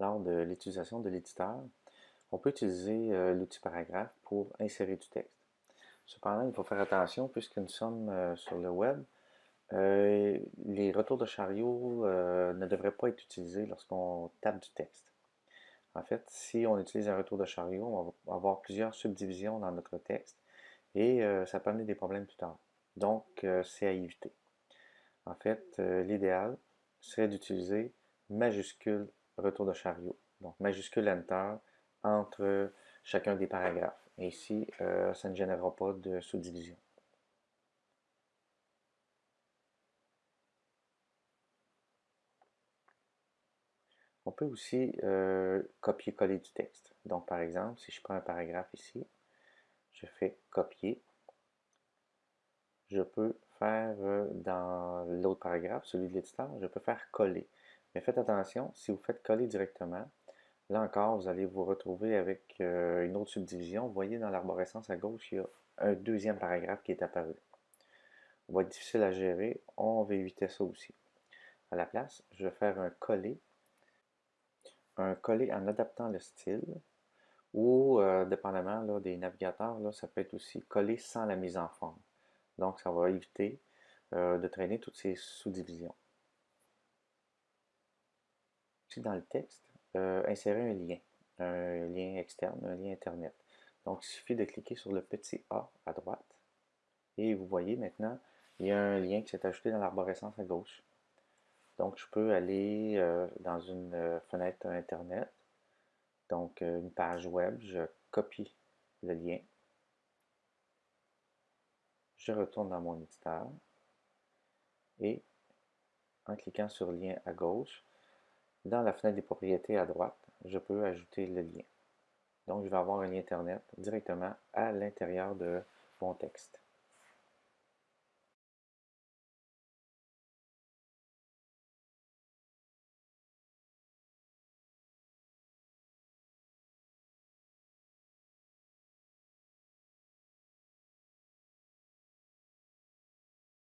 lors de l'utilisation de l'éditeur, on peut utiliser euh, l'outil paragraphe pour insérer du texte. Cependant, il faut faire attention puisque nous sommes euh, sur le web. Euh, les retours de chariot ne devraient pas être utilisés lorsqu'on tape du texte. En fait, si on utilise un retour de chariot, on va avoir plusieurs subdivisions dans notre texte et ça peut amener des problèmes plus tard. Donc, c'est à éviter. En fait, l'idéal serait d'utiliser majuscule retour de chariot. Donc, majuscule Enter entre chacun des paragraphes. Et ici, euh, ça ne générera pas de sous-division. On peut aussi euh, copier-coller du texte. Donc, par exemple, si je prends un paragraphe ici, je fais copier. Je peux faire euh, dans l'autre paragraphe, celui de l'éditeur, je peux faire coller. Mais faites attention, si vous faites coller directement, là encore, vous allez vous retrouver avec euh, une autre subdivision. Vous voyez dans l'arborescence à gauche, il y a un deuxième paragraphe qui est apparu. Ça va être difficile à gérer, on va éviter ça aussi. À la place, je vais faire un coller, un coller en adaptant le style, ou euh, dépendamment des navigateurs, ça peut être aussi coller sans la mise en forme. Donc, ça va éviter euh, de traîner toutes ces sous-divisions dans le texte, euh, insérer un lien, un lien externe, un lien Internet. Donc, il suffit de cliquer sur le petit A à droite. Et vous voyez maintenant, il y a un lien qui s'est ajouté dans l'arborescence à gauche. Donc, je peux aller euh, dans une euh, fenêtre Internet, donc une page web, je copie le lien. Je retourne dans mon éditeur et en cliquant sur lien à gauche, dans la fenêtre des propriétés à droite, je peux ajouter le lien. Donc, je vais avoir un lien Internet directement à l'intérieur de mon texte.